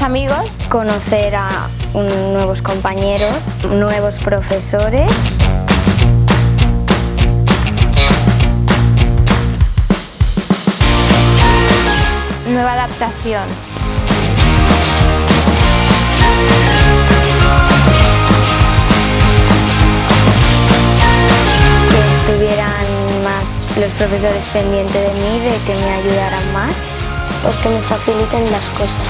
amigos, conocer a nuevos compañeros, nuevos profesores. nueva adaptación. Que estuvieran más los profesores pendientes de mí, de que me ayudaran más. Pues que me faciliten las cosas.